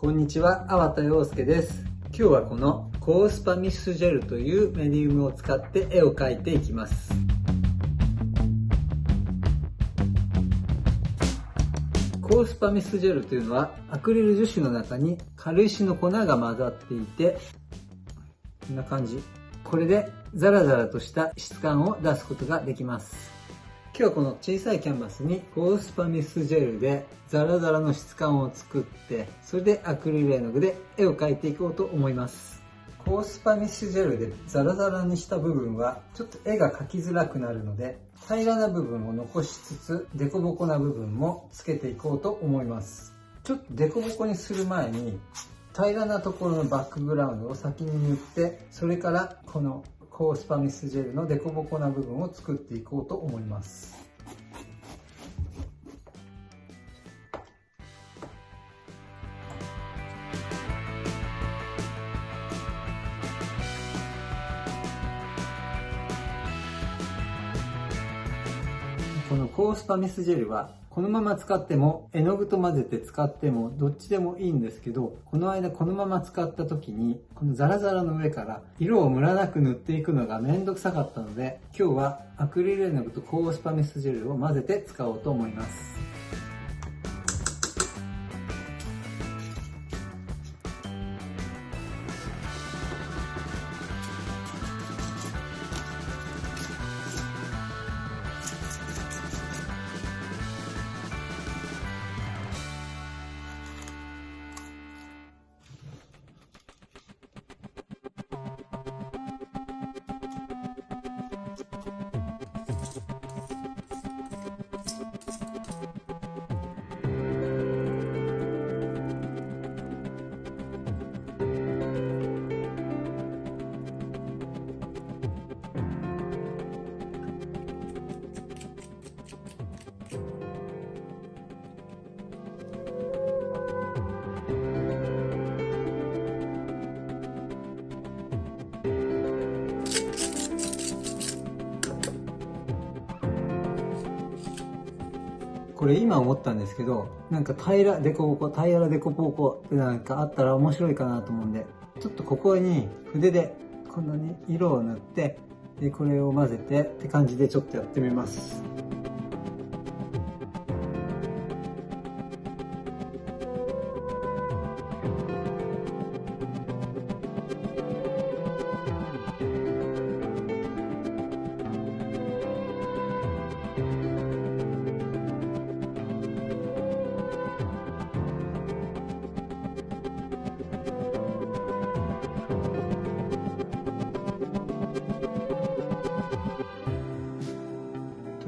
こんにちは、粟田洋介です。今日はこのコースパミスジェルというメディウムを使って絵を描いていきます。コースパミスジェルというのはアクリル樹脂の中に軽石の粉が混ざっていてこんな感じこれでザラザラとした質感を出すことができます今日はこの小さいキャンバスにコースパミスジェルでザラザラの質感を作ってそれでアクリル絵の具で絵を描いていこうと思います。コースパミスジェルでザラザラにした部分はちょっと絵が描きづらくなるので平らな部分を残しつつ凸凹な部分もつけていこうと思います。ちょっと凸凹にする前に平らなところのバックグラウンドを先に塗ってそれからこのコースパミスジェルの凸凹な部分を作っていこうと思います。このコースパミスジェルはこのまま使っても絵の具と混ぜて使ってもどっちでもいいんですけどこの間このまま使った時にこのザラザラの上から色をムラなく塗っていくのがめんどくさかったので今日はアクリル絵の具とコースパメスジェルを混ぜて使おうと思います。これ今思ったんですけど、なんか平らでこぼこ、平らでこぼこってなんかあったら面白いかなと思うんで、ちょっとここに筆でこんなに色を塗って、で、これを混ぜてって感じでちょっとやってみます。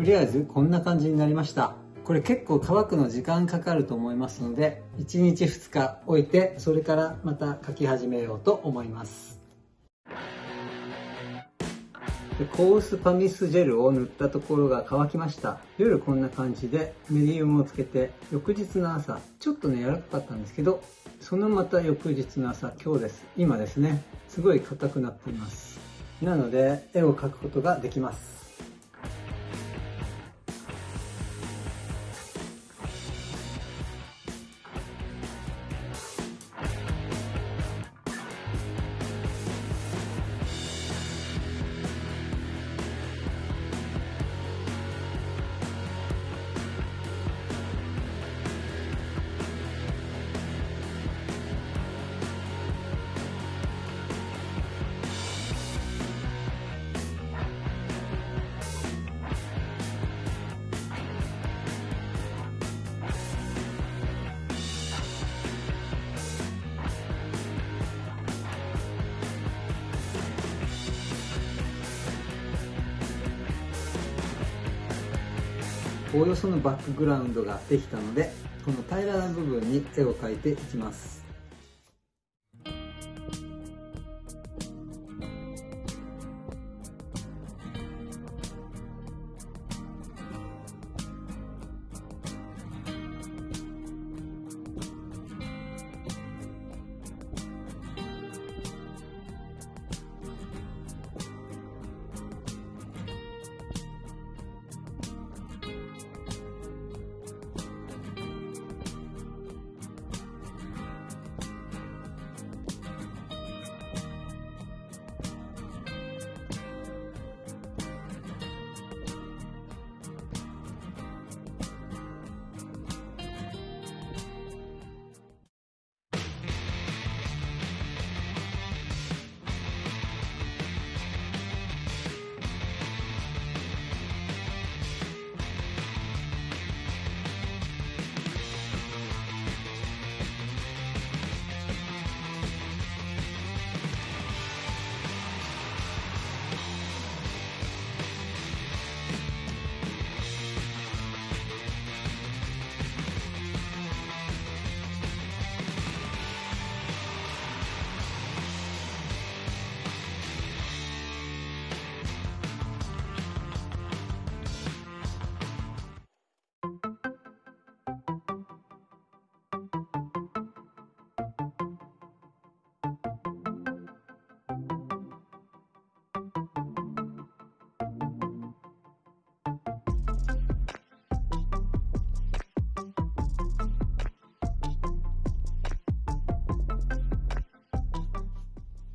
とりあえずこんな感じになりました。これ結構乾くの時間かかると思いますので1日2日置いてそれからまた描き始めようと思います。コースパミスジェルを塗ったところが乾きました。夜こんな感じでメディウムをつけて翌日の朝ちょっとね柔らかかったんですけどそのまた翌日の朝今日です。今ですね。すごい硬くなっています。なので絵を描くことができます。おおよそのバックグラウンドができたのでこの平らな部分に絵を描いていきます。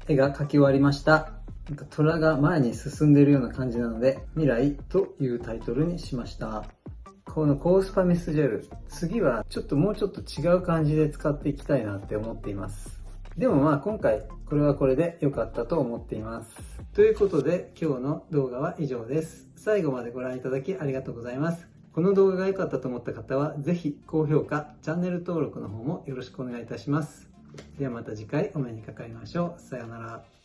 絵が描き終わりました。なんか虎が前に進んでいるような感じなので、未来というタイトルにしました。このコースパミスジェル、次はちょっともうちょっと違う感じで使っていきたいなって思っています。でもまあ今回これはこれで良かったと思っています。ということで今日の動画は以上です。最後までご覧いただきありがとうございます。この動画が良かったと思った方はぜひ高評価、チャンネル登録の方もよろしくお願いいたします。ではまた次回お目にかかりましょう。さようなら。